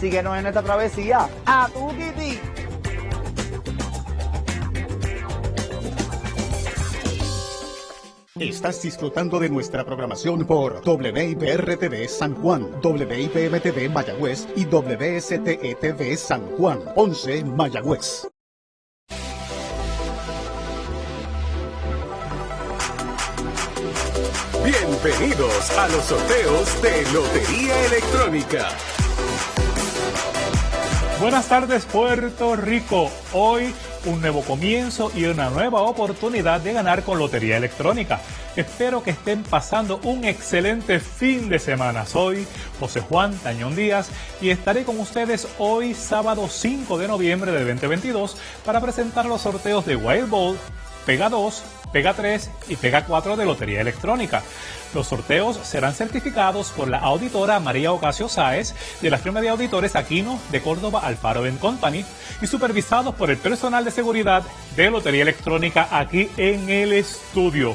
Síguenos en esta travesía. ¡A tu Kitty! Estás disfrutando de nuestra programación por WIPR-TV San Juan, WIPM-TV Mayagüez y WSTE-TV San Juan, 11 Mayagüez. Bienvenidos a los sorteos de Lotería Electrónica. Buenas tardes Puerto Rico. Hoy un nuevo comienzo y una nueva oportunidad de ganar con Lotería Electrónica. Espero que estén pasando un excelente fin de semana. Soy José Juan Tañón Díaz y estaré con ustedes hoy sábado 5 de noviembre de 2022 para presentar los sorteos de Wild Ball, Pega 2, Pega 3 y Pega 4 de Lotería Electrónica. Los sorteos serán certificados por la auditora María Ocasio Sáez de la firma de auditores Aquino de Córdoba Alfaro Company y supervisados por el personal de seguridad de Lotería Electrónica aquí en el estudio.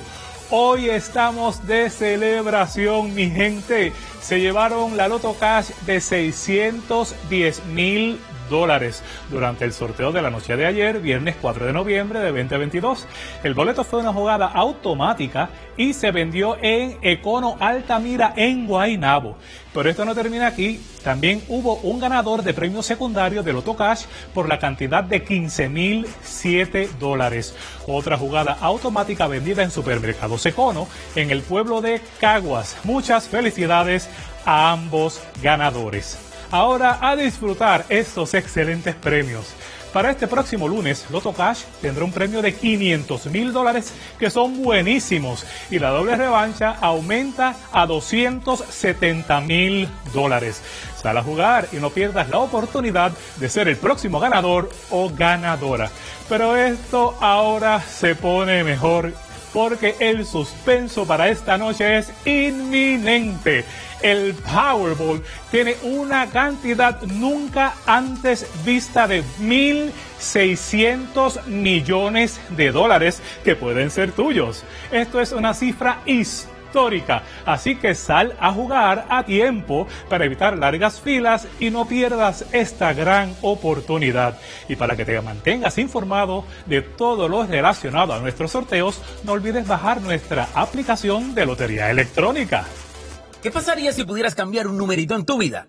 Hoy estamos de celebración, mi gente. Se llevaron la Loto Cash de 610 mil dólares durante el sorteo de la noche de ayer, viernes 4 de noviembre de 2022. El boleto fue una jugada automática y se vendió en Econo Altamira en Guaynabo. Pero esto no termina aquí. También hubo un ganador de premio secundario de Loto Cash por la cantidad de 15 mil 7 dólares. Otra jugada automática vendida en supermercados Econo en el pueblo de Caguas. Muchas felicidades a ambos ganadores. Ahora a disfrutar estos excelentes premios. Para este próximo lunes, Loto Cash tendrá un premio de 500 mil dólares que son buenísimos y la doble revancha aumenta a 270 mil dólares. Sal a jugar y no pierdas la oportunidad de ser el próximo ganador o ganadora. Pero esto ahora se pone mejor porque el suspenso para esta noche es inminente el Powerball tiene una cantidad nunca antes vista de 1.600 millones de dólares que pueden ser tuyos. Esto es una cifra histórica, así que sal a jugar a tiempo para evitar largas filas y no pierdas esta gran oportunidad. Y para que te mantengas informado de todo lo relacionado a nuestros sorteos, no olvides bajar nuestra aplicación de Lotería Electrónica. ¿Qué pasaría si pudieras cambiar un numerito en tu vida?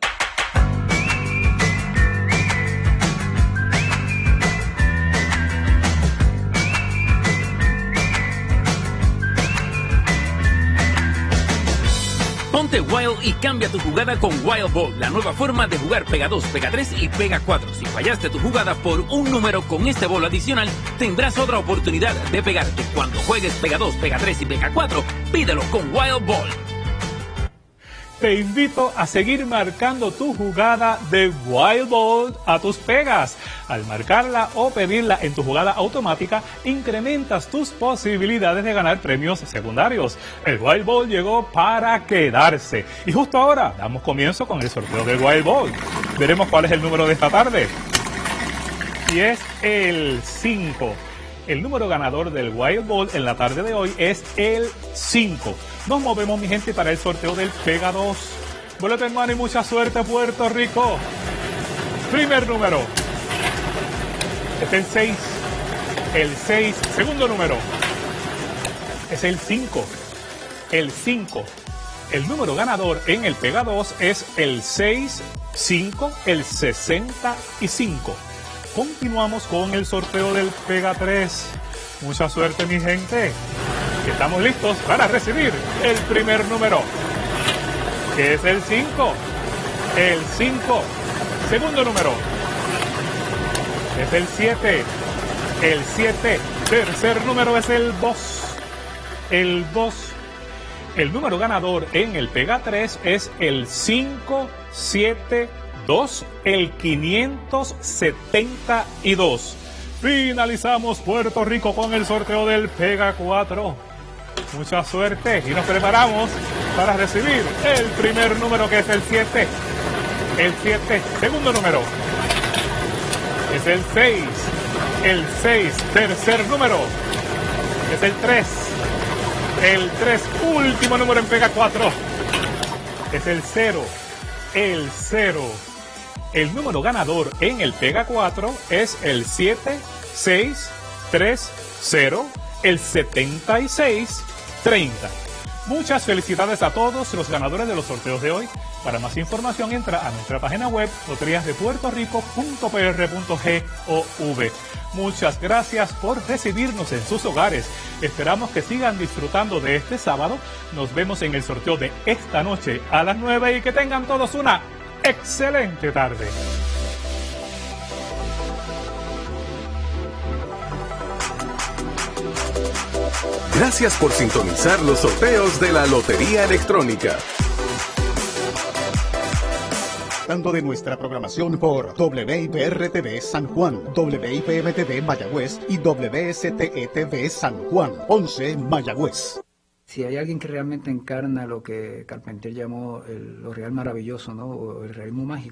Ponte Wild y cambia tu jugada con Wild Ball, la nueva forma de jugar Pega 2, Pega 3 y Pega 4. Si fallaste tu jugada por un número con este bol adicional, tendrás otra oportunidad de pegarte. Cuando juegues Pega 2, Pega 3 y Pega 4, pídelo con Wild Ball te invito a seguir marcando tu jugada de Wild Ball a tus pegas. Al marcarla o pedirla en tu jugada automática, incrementas tus posibilidades de ganar premios secundarios. El Wild Ball llegó para quedarse. Y justo ahora damos comienzo con el sorteo del Wild Ball. Veremos cuál es el número de esta tarde. Y es el 5. El número ganador del Wild Ball en la tarde de hoy es el 5. Nos movemos, mi gente, para el sorteo del Pega 2. Boleto hermano y mucha suerte, Puerto Rico. Primer número. Es el 6. El 6. Segundo número. Es el 5. El 5. El número ganador en el Pega 2 es el 6, 5, el 65. Continuamos con el sorteo del Pega 3. Mucha suerte, mi gente. Estamos listos para recibir el primer número, que es el 5. El 5. Segundo número. Es el 7. El 7. Tercer número es el 2. El 2. El número ganador en el Pega 3 es el 572, el 572. Finalizamos Puerto Rico con el sorteo del Pega 4. Mucha suerte y nos preparamos para recibir el primer número que es el 7. El 7, segundo número. Es el 6. El 6, tercer número. Es el 3. El 3, último número en Pega 4. Es el 0. El 0. El número ganador en el Pega 4 es el 7630, el 7630. Muchas felicidades a todos los ganadores de los sorteos de hoy. Para más información entra a nuestra página web loteriasdepuertorico.pr.gov. Muchas gracias por recibirnos en sus hogares. Esperamos que sigan disfrutando de este sábado. Nos vemos en el sorteo de esta noche a las 9 y que tengan todos una excelente tarde. Gracias por sintonizar los sorteos de la Lotería Electrónica. Disfrutando de nuestra programación por WIPR-TV San Juan, WIPM-TV Mayagüez y WSTE-TV San Juan, 11 Mayagüez. Si hay alguien que realmente encarna lo que Carpentier llamó el- lo real maravilloso, ¿no? O el realismo mágico,